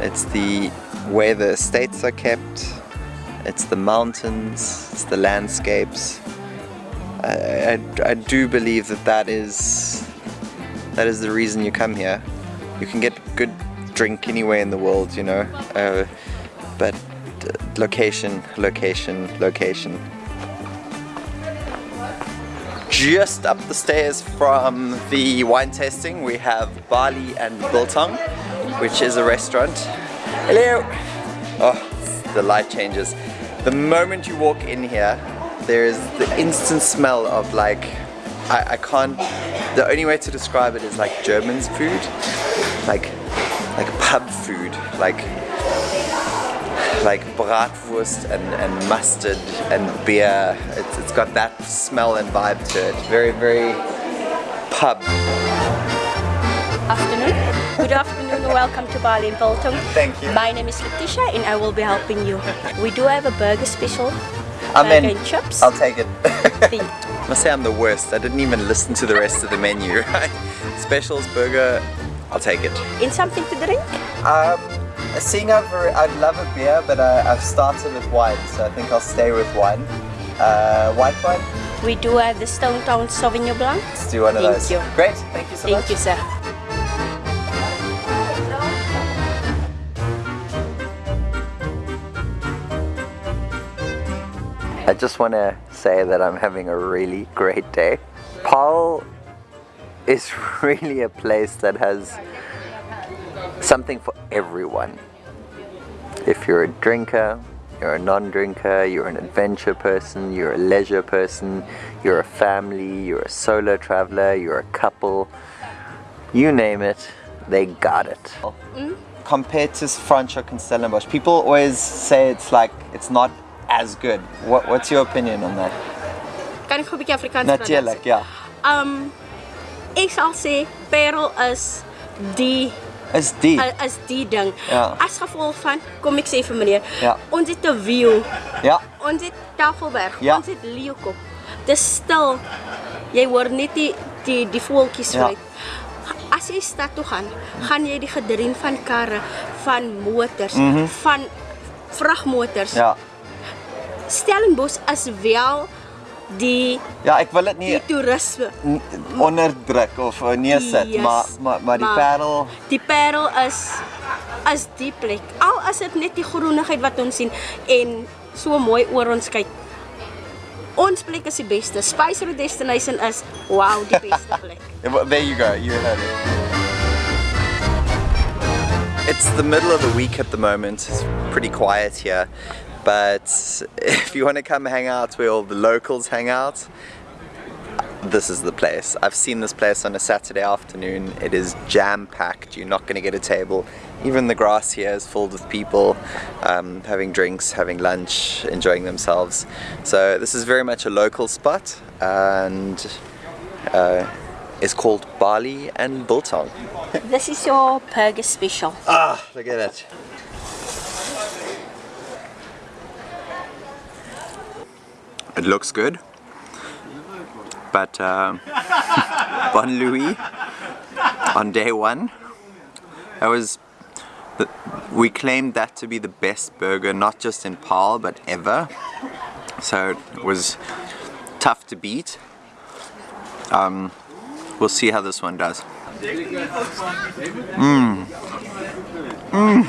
Speaker 1: It's the where the estates are kept, it's the mountains, it's the landscapes. I, I, I do believe that that is that is the reason you come here. You can get good drink anywhere in the world, you know, uh, but uh, location, location, location. Just up the stairs from the wine tasting, we have Barley and Biltong, which is a restaurant. Hello! Oh, the light changes. The moment you walk in here, there is the instant smell of like, I, I can't, the only way to describe it is like German's food, like, like pub food, like, like bratwurst and, and mustard and beer. It's, it's got that smell and vibe to it. Very, very pub.
Speaker 16: afternoon. Good afternoon welcome to Barley in Biltong.
Speaker 1: Thank you.
Speaker 16: My name is Letitia and I will be helping you. We do have a burger special.
Speaker 1: I'm
Speaker 16: burger
Speaker 1: in.
Speaker 16: and chips.
Speaker 1: I'll take it. I (laughs) must say I'm the worst. I didn't even listen to the rest of the menu. (laughs) Right? Specials, burger, I'll take it.
Speaker 16: In something to drink?
Speaker 1: Um, seeing over, I'd love a beer, but I, I've started with wine, so I think I'll stay with wine. Uh, white wine,
Speaker 16: We do have the Stone Town Sauvignon Blanc.
Speaker 1: let's do one of
Speaker 16: Thank
Speaker 1: those.
Speaker 16: you.
Speaker 1: Great, thank you so
Speaker 16: Thank
Speaker 1: much.
Speaker 16: Thank you, sir.
Speaker 1: I just want to say that I'm having a really great day. Paarl is (laughs) really a place that has something for everyone. If you're a drinker, you're a non-drinker, you're an adventure person, you're a leisure person, you're a family, you're a solo traveler, you're a couple, you name it, they got it. Compared to Franschhoek and Stellenbosch, people always say it's like, it's not as good. What, what's your opinion on that?
Speaker 16: Kan ek 'n bietjie Afrikaans
Speaker 1: Natuurlijk, ja.
Speaker 16: Um ek sal sê Parel is die
Speaker 1: Is die?
Speaker 16: uh, is die ding.
Speaker 1: Ja.
Speaker 16: As gevolg van kom ek sê vir meneer,
Speaker 1: Ja.
Speaker 16: ons het 'n view.
Speaker 1: Ja.
Speaker 16: Ons het Tafelberg,
Speaker 1: Ja.
Speaker 16: ons het Leeukop. Dis stil. Jy hoor net die die die voeltjies
Speaker 1: Ja.
Speaker 16: fluit. As jy stad toe gaan, gaan jy die gedreun van karre, van motors,
Speaker 1: Mhm.
Speaker 16: van vragmotors.
Speaker 1: Ja.
Speaker 16: Stellenbosch is wel die
Speaker 1: Ja, ek wil dit nie
Speaker 16: die toerisme.
Speaker 1: onderdruk of uh, neersit,
Speaker 16: Yes.
Speaker 1: maar, maar, maar die
Speaker 16: Maar-
Speaker 1: parel,
Speaker 16: Die Parel is is die plek. Al is dit net die groenigheid wat ons sien en so mooi oor ons kyk. Ons plek is die beste. Spice Route Destination is wow, die beste (laughs) plek.
Speaker 1: There you go, you heard it. It's the middle of the week at the moment, it's pretty quiet here, but if you want to come hang out where all the locals hang out, this is the place. I've seen this place on a Saturday afternoon. It is jam packed. You're not going to get a table. Even the grass here is filled with people um, having drinks, having lunch, enjoying themselves. So this is very much a local spot and uh, is called Barley and Biltong.
Speaker 16: This is your burger special.
Speaker 1: Ah, look at it. It looks good, but uh, Bon Louis on day one, that was the, we claimed that to be the best burger, not just in Paarl but ever. So it was tough to beat. Um, We'll see how this one does. Mmm. Mm.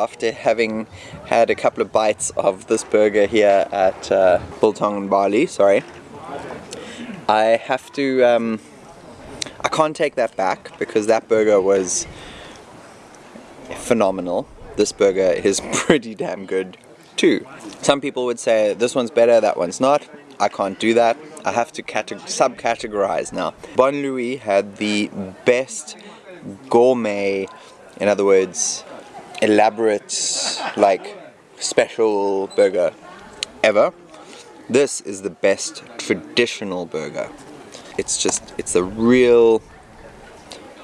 Speaker 1: After having had a couple of bites of this burger here at uh, Biltong and Barley, sorry, I have to, um, I can't take that back because that burger was phenomenal. This burger is (laughs) pretty damn good too. Some people would say this one's better, that one's not. I can't do that. I have to subcategorize now. Bon Louis had the best gourmet, in other words, elaborate, like special burger ever. This is the best traditional burger. It's just, it's a real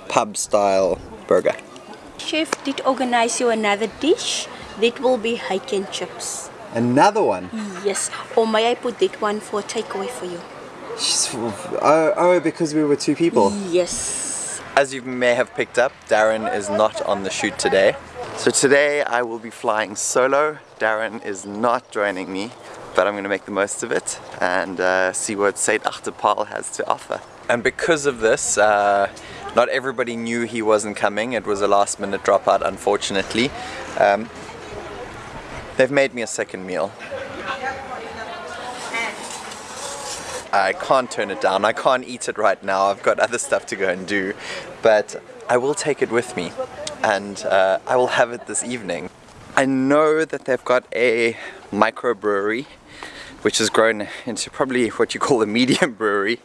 Speaker 1: pub style burger.
Speaker 16: Chef did organize you another dish. That will be hake and chips.
Speaker 1: Another one?
Speaker 16: Yes. Or may I put that one for takeaway for you?
Speaker 1: Oh, oh, because we were two people?
Speaker 16: Yes.
Speaker 1: As you may have picked up, Darren is not on the shoot today. So today I will be flying solo. Darren is not joining me, but I'm going to make the most of it and uh, see what Suid-Agter-Paarl has to offer. And because of this, uh, not everybody knew he wasn't coming. It was a last minute dropout, unfortunately. Um, they've made me a second meal. I can't turn it down. I can't eat it right now. I've got other stuff to go and do. But I will take it with me and uh, I will have it this evening. I know that they've got a microbrewery which has grown into probably what you call a (laughs) medium brewery.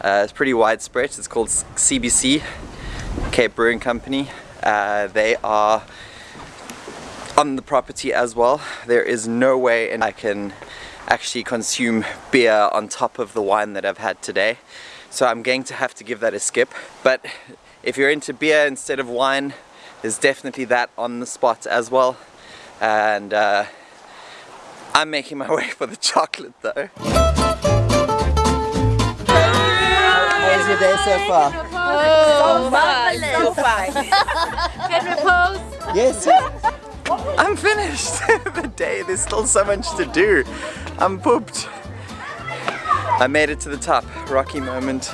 Speaker 1: Uh, it's pretty widespread. It's called CBC, Cape Brewing Company. Uh, they are on the property as well. There is no way I can actually consume beer on top of the wine that I've had today. So I'm going to have to give that a skip. But if you're into beer instead of wine, there's definitely that on the spot as well. And uh, I'm making my (laughs) way for the chocolate though. How's your day so far?
Speaker 2: Oh, marvelous. So fine. (laughs)
Speaker 13: Can we pose?
Speaker 1: Yes. I'm finished. (laughs) the day, there's still so much to do. I'm pooped. I made it to the top. Rocky moment.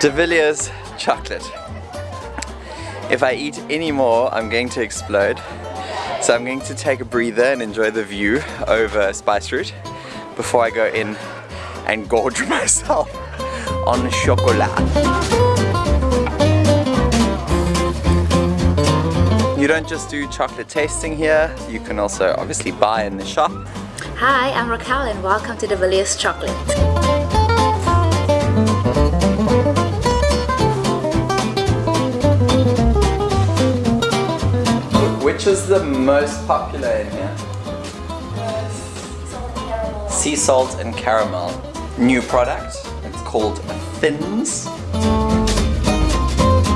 Speaker 1: De Villiers chocolate. If I eat any more, I'm going to explode. So I'm going to take a breather and enjoy the view over Spice Route before I go in and gorge (laughs) myself on chocolate. You don't just do chocolate tasting here, you can also obviously buy in the shop.
Speaker 17: Hi, I'm Raquel and welcome to De Villiers Chocolate.
Speaker 1: Which is the most popular in here? Sea salt and caramel. New product. It's called Thins.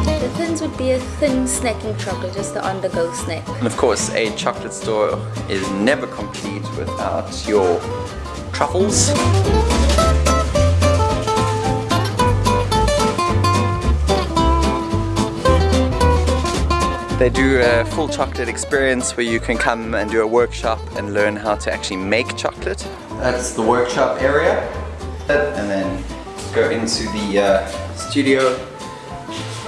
Speaker 17: The thins would be a thin snacking chocolate, just the on-the-go snack.
Speaker 1: And of course, a chocolate store is never complete without your truffles. They do a full chocolate experience where you can come and do a workshop and learn how to actually make chocolate. That's the workshop area. And then go into the uh, studio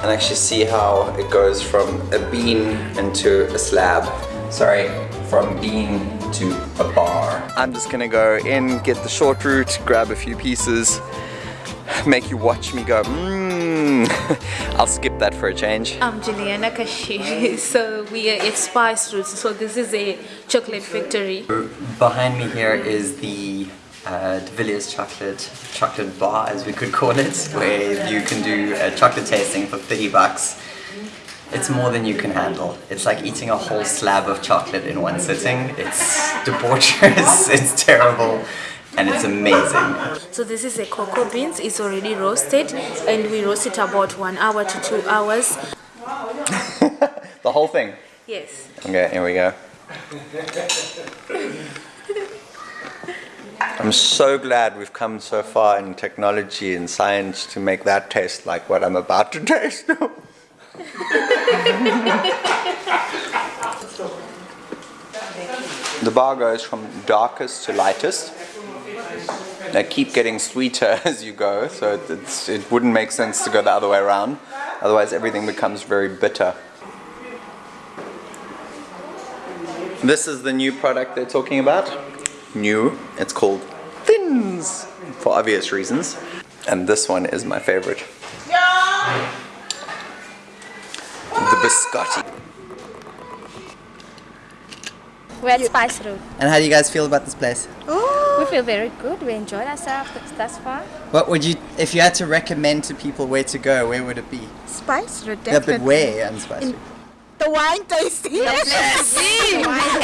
Speaker 1: and actually see how it goes from a bean into a slab. Sorry, from bean to a bar. I'm just gonna go in, get the short route, grab a few pieces, make you watch me go, mmm. (laughs) I'll skip that for a change.
Speaker 13: I'm Juliana Kashiri. (laughs) So we are at Spice Roots. So this is a chocolate factory.
Speaker 1: Behind me here is the uh, De Villiers chocolate chocolate bar, as we could call it, where you can do a chocolate tasting for 30 bucks. It's more than you can handle. It's like eating a whole slab of chocolate in one sitting. It's debaucherous, (laughs) it's terrible, and it's amazing.
Speaker 13: So this is a cocoa beans. It's already roasted and we roast it about one hour to two hours. (laughs)
Speaker 1: The whole thing?
Speaker 13: Yes.
Speaker 1: Okay, here we go. I'm so glad we've come so far in technology and science to make that taste like what I'm about to (laughs) taste. the bar goes from darkest to lightest. They keep getting sweeter (laughs) as you go, so it- it's, it wouldn't make sense to go the other way around. Otherwise, everything becomes very bitter. This is the new product they're talking about. New. It's called Thins for obvious reasons. And this one is my favorite. The biscotti.
Speaker 18: We're at Spice Route.
Speaker 19: And how do you guys feel about this place?
Speaker 18: We feel very good. We enjoyed ourselves thus far.
Speaker 19: What would you, if you had to recommend to people where to go, where would it be?
Speaker 16: Spice Route,
Speaker 19: Yeah, but where on Spice Route?
Speaker 16: The wine tasting. (laughs)
Speaker 19: Yes.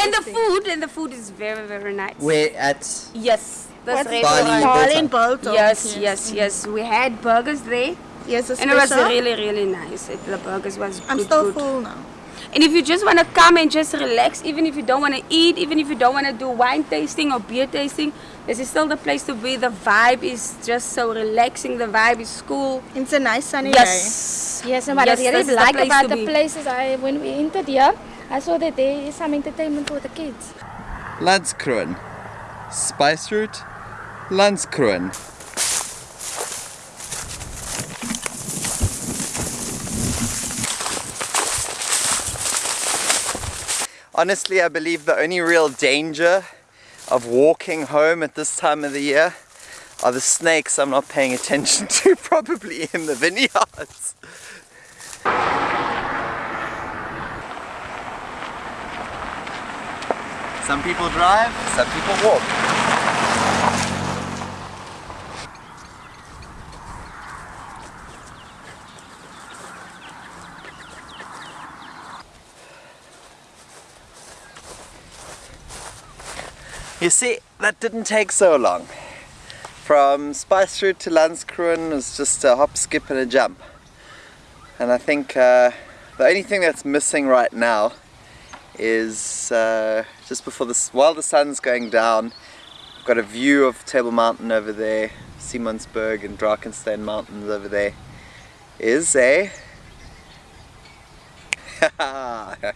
Speaker 16: and the food, and the food is very, very nice.
Speaker 19: Where at?
Speaker 16: Yes.
Speaker 19: What's
Speaker 16: That's Barley
Speaker 19: Barley
Speaker 16: in Biltong. Yes,
Speaker 19: Yes.
Speaker 16: yes, yes. We had burgers there.
Speaker 20: Yes,
Speaker 16: and it was really, really nice. It, the burgers was
Speaker 20: I'm
Speaker 16: good,
Speaker 20: still
Speaker 16: good.
Speaker 20: full now.
Speaker 16: And if you just want to come and just relax, even if you don't want to eat, even if you don't want to do wine tasting or beer tasting, this is still the place to be. The vibe is just so relaxing. The vibe is cool.
Speaker 20: It's a nice sunny
Speaker 16: yes.
Speaker 18: Yes, and what
Speaker 16: Yes,
Speaker 18: I really
Speaker 16: this is the
Speaker 18: like about the
Speaker 16: be.
Speaker 18: places, I when we entered here, I saw that there is some entertainment for the kids.
Speaker 1: Landskroon. Spice Route. Landskroon. Honestly, I believe the only real danger of walking home at this time of the year are the snakes I'm not paying attention to, (laughs) probably in the vineyards. Some people drive, some people walk. You see, that didn't take so long. From Spice Route to Landskroon was just a hop, skip and a jump. And I think uh, the only thing that's missing right now is uh, just before this, while the sun's going down, I've got a view of Table Mountain over there, Simonsberg and Drakenstein Mountains over there, is a a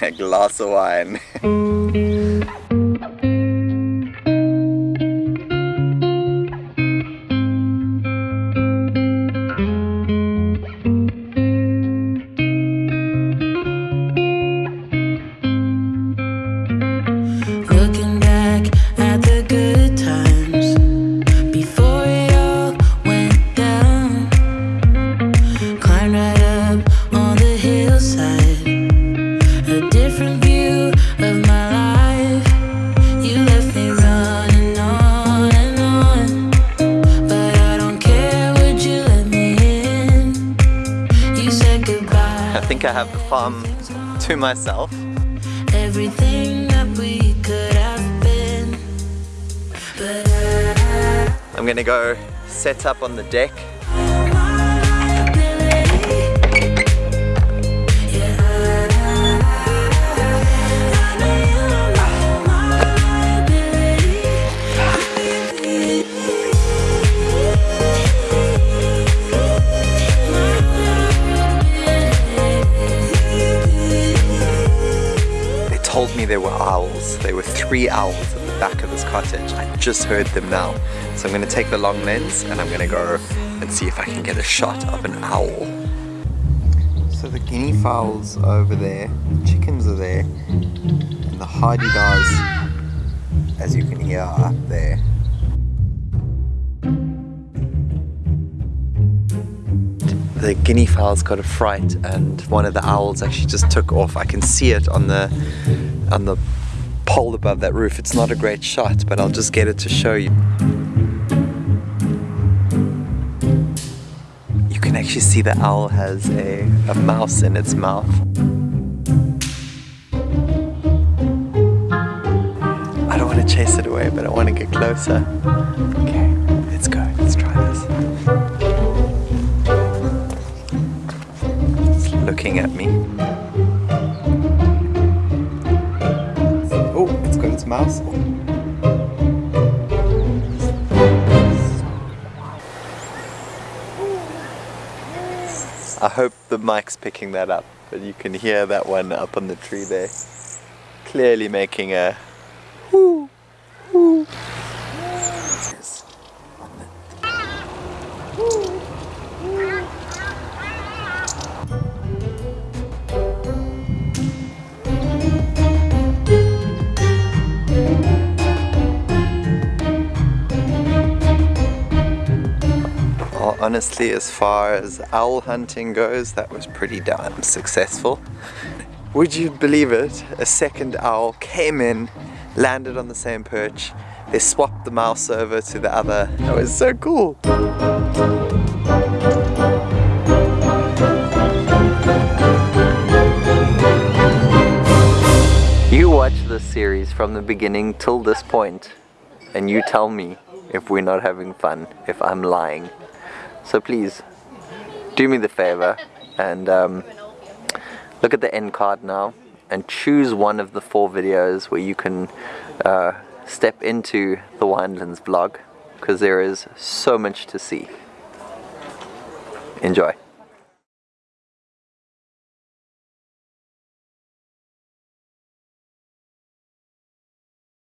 Speaker 1: (laughs) glass of wine. (laughs) think I have the farm to myself.
Speaker 12: Everything that we could have been.
Speaker 1: I'm gonna go set up on the deck. Me there were owls. There were three owls at the back of this cottage. I just heard them now. So I'm gonna take the long lens and I'm gonna go and see if I can get a shot of an owl. So the guinea fowls are over there, the chickens are there, and the hadedas, as you can hear, are up there. the guinea fowls got a fright and one of the owls actually just took off. I can see it on the on the pole above that roof. It's not a great shot, but I'll just get it to show you. You can actually see the owl has a, a mouse in its mouth. I don't want to chase it away, but I want to get closer. Okay, let's go. Let's try this. It's looking at me. Mouse. I hope the mic's picking that up, but you can hear that one up on the tree there. Clearly making a whoo, whoo. Honestly, as far as owl hunting goes, that was pretty damn successful. Would you believe it? A second owl came in, landed on the same perch, they swapped the mouse over to the other. That was so cool. You watch this series from the beginning till this point and you tell me if we're not having fun, if I'm lying. So please, do me the favor and um, look at the end card now and choose one of the four videos where you can uh, step into the Winelands vlog because there is so much to see. Enjoy.